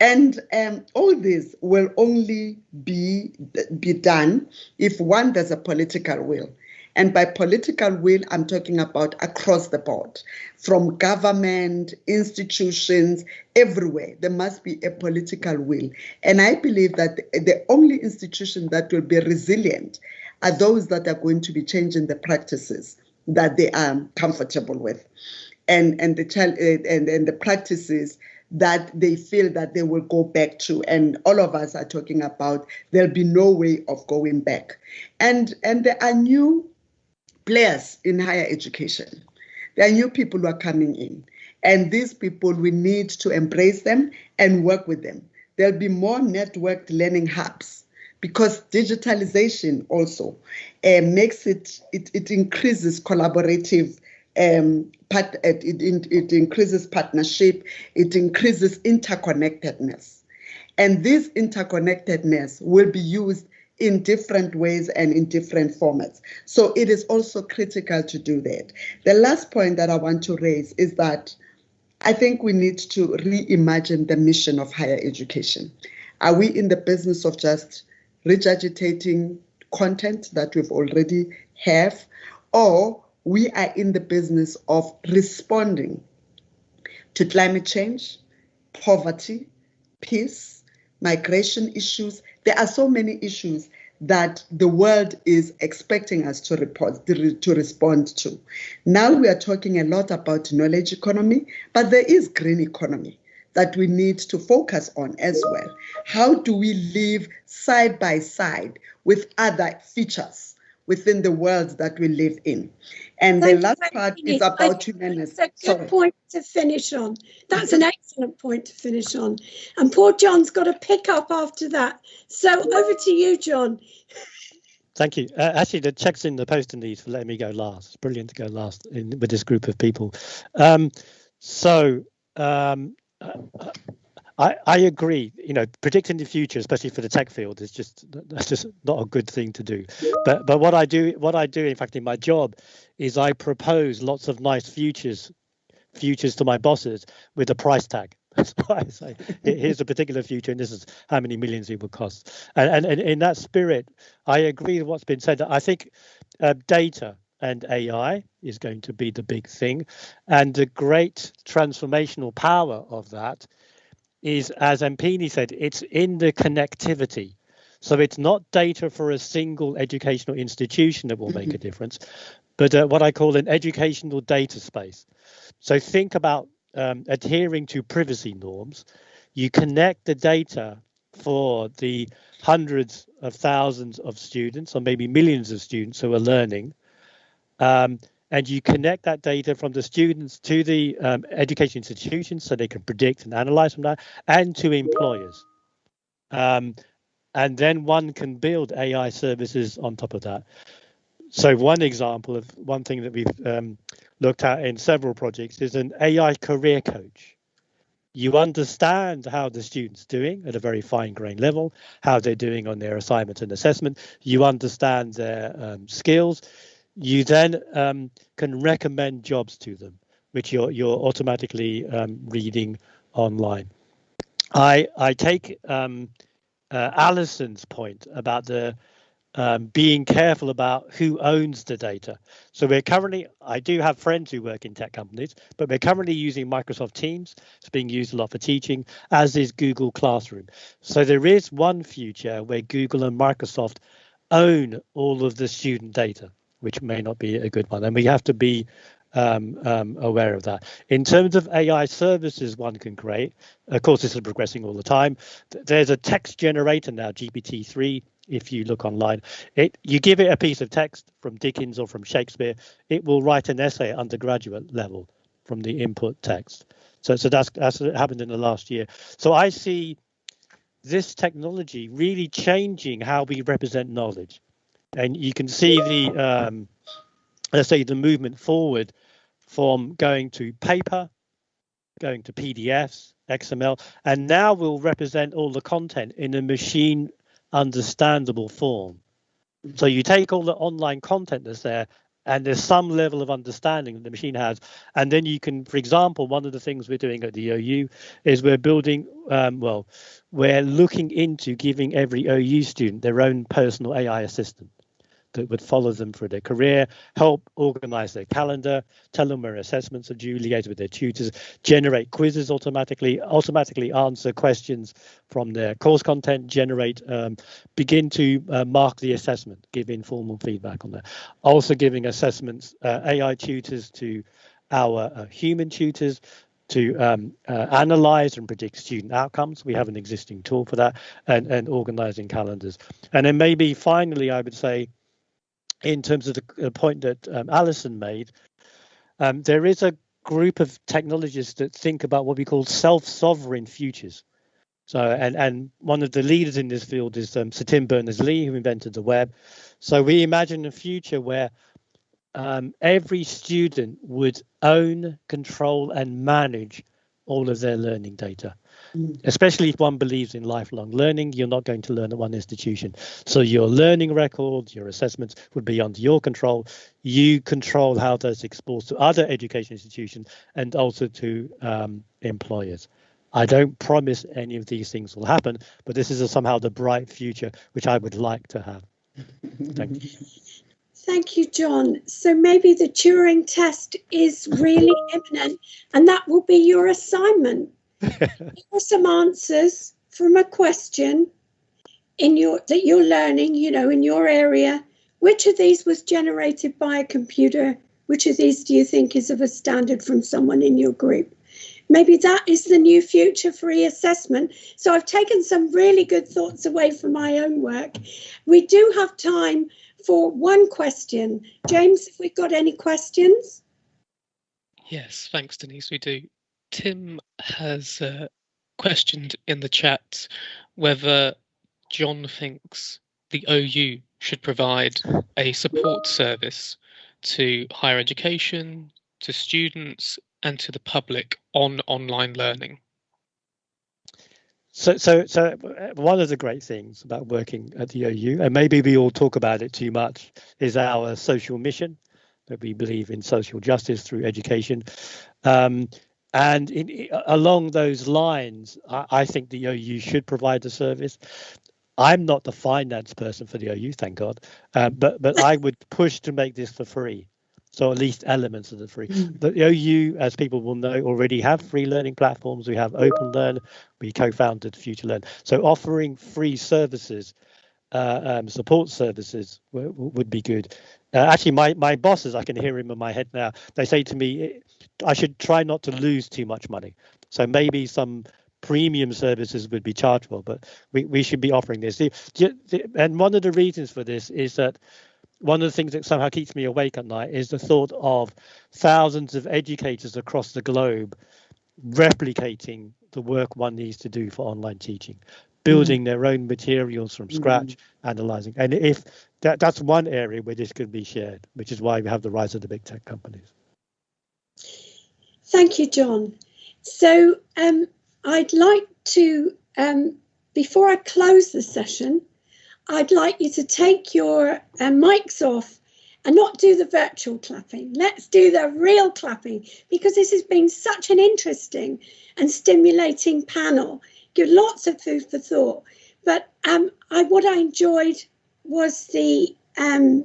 And um, all this will only be be done if one there's a political will and by political will, I'm talking about across the board, from government, institutions, everywhere. There must be a political will. And I believe that the only institution that will be resilient are those that are going to be changing the practices that they are comfortable with. And, and the child and, and the practices that they feel that they will go back to and all of us are talking about there'll be no way of going back and and there are new players in higher education. There are new people who are coming in. And these people, we need to embrace them and work with them. There'll be more networked learning hubs because digitalization also uh, makes it, it, it increases collaborative um, part, it, it, it increases partnership, it increases interconnectedness. And this interconnectedness will be used in different ways and in different formats. So it is also critical to do that. The last point that I want to raise is that I think we need to reimagine the mission of higher education. Are we in the business of just regurgitating content that we've already have, or we are in the business of responding to climate change, poverty, peace, migration issues, there are so many issues that the world is expecting us to report to respond to. Now we are talking a lot about knowledge economy, but there is green economy. that we need to focus on as well. How do we live side by side with other features within the world that we live in? And Thank the last part much. is about think humanity. That's a good Sorry. point to finish on. That's an excellent point to finish on. And poor John's got to pick up after that. So over to you, John. Thank you. Uh, actually, the checks in the post Denise for letting me go last. It's brilliant to go last in, with this group of people. Um, so um, uh, I, I agree. You know, predicting the future, especially for the tech field, is just that's just not a good thing to do. But but what I do, what I do, in fact, in my job, is I propose lots of nice futures, futures to my bosses with a price tag. That's why I say here's a particular future, and this is how many millions it would cost. And and, and in that spirit, I agree with what's been said. I think uh, data and AI is going to be the big thing, and the great transformational power of that is, as Mpine said, it's in the connectivity. So it's not data for a single educational institution that will make a difference, but uh, what I call an educational data space. So think about um, adhering to privacy norms. You connect the data for the hundreds of thousands of students, or maybe millions of students who are learning, um, and you connect that data from the students to the um, education institutions so they can predict and analyze from that, and to employers. Um, and then one can build AI services on top of that. So one example of one thing that we've um, looked at in several projects is an AI career coach. You understand how the student's doing at a very fine grained level, how they're doing on their assignment and assessment. You understand their um, skills. You then um, can recommend jobs to them, which you're you're automatically um, reading online. I I take um, uh, Alison's point about the um, being careful about who owns the data. So we're currently, I do have friends who work in tech companies, but we're currently using Microsoft Teams. It's being used a lot for teaching, as is Google Classroom. So there is one future where Google and Microsoft own all of the student data, which may not be a good one. And we have to be um, um, aware of that. In terms of AI services one can create, of course, this is progressing all the time. There's a text generator now, GPT-3. If you look online, it you give it a piece of text from Dickens or from Shakespeare, it will write an essay at undergraduate level from the input text. So, so that's that's happened in the last year. So I see this technology really changing how we represent knowledge, and you can see the um, let's say the movement forward from going to paper, going to PDFs, XML, and now we'll represent all the content in a machine understandable form. So you take all the online content that's there, and there's some level of understanding that the machine has, and then you can, for example, one of the things we're doing at the OU is we're building, um, well, we're looking into giving every OU student their own personal AI assistant that would follow them through their career, help organize their calendar, tell them where assessments are due, liaise with their tutors, generate quizzes automatically, automatically answer questions from their course content, generate, um, begin to uh, mark the assessment, give informal feedback on that. Also giving assessments, uh, AI tutors to our uh, human tutors, to um, uh, analyze and predict student outcomes. We have an existing tool for that and, and organizing calendars. And then maybe finally, I would say, in terms of the, the point that um, Alison made, um, there is a group of technologists that think about what we call self-sovereign futures. So, and and one of the leaders in this field is um, Sir Tim Berners-Lee, who invented the web. So we imagine a future where um, every student would own, control, and manage all of their learning data. Especially if one believes in lifelong learning, you're not going to learn at one institution. So your learning records, your assessments would be under your control. You control how those exposed to other education institutions and also to um, employers. I don't promise any of these things will happen, but this is a, somehow the bright future which I would like to have. Thank you. Thank you, John. So maybe the Turing test is really imminent, and that will be your assignment. Are some answers from a question in your that you're learning, you know, in your area. Which of these was generated by a computer? Which of these do you think is of a standard from someone in your group? maybe that is the new future for e-assessment. So I've taken some really good thoughts away from my own work. We do have time for one question. James, if we've got any questions? Yes, thanks, Denise. We do. Tim has uh, questioned in the chat whether John thinks the OU should provide a support service to higher education, to students, and to the public on online learning. So, so, so uh, one of the great things about working at the OU, and maybe we all talk about it too much, is our social mission that we believe in social justice through education. Um, and in, along those lines, I, I, think the OU should provide the service. I'm not the finance person for the OU, thank God, uh, but but I would push to make this for free. So at least elements of the free. Mm. The OU, as people will know, already have free learning platforms. We have Open Learn. We co-founded Future Learn. So offering free services, uh, um, support services would be good. Uh, actually, my my bosses, I can hear him in my head now. They say to me, I should try not to lose too much money. So maybe some premium services would be chargeable, but we, we should be offering this. And one of the reasons for this is that one of the things that somehow keeps me awake at night is the thought of thousands of educators across the globe replicating the work one needs to do for online teaching building mm. their own materials from scratch mm. analyzing and if that that's one area where this could be shared which is why we have the rise of the big tech companies thank you john so um, i'd like to um, before i close the session I'd like you to take your uh, mics off and not do the virtual clapping. Let's do the real clapping because this has been such an interesting and stimulating panel. Give lots of food for thought. But um, I, what I enjoyed was the um,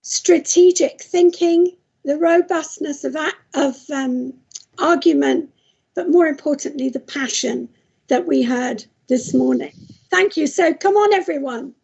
strategic thinking, the robustness of, of um, argument, but more importantly, the passion that we heard this morning. Thank you. So come on, everyone.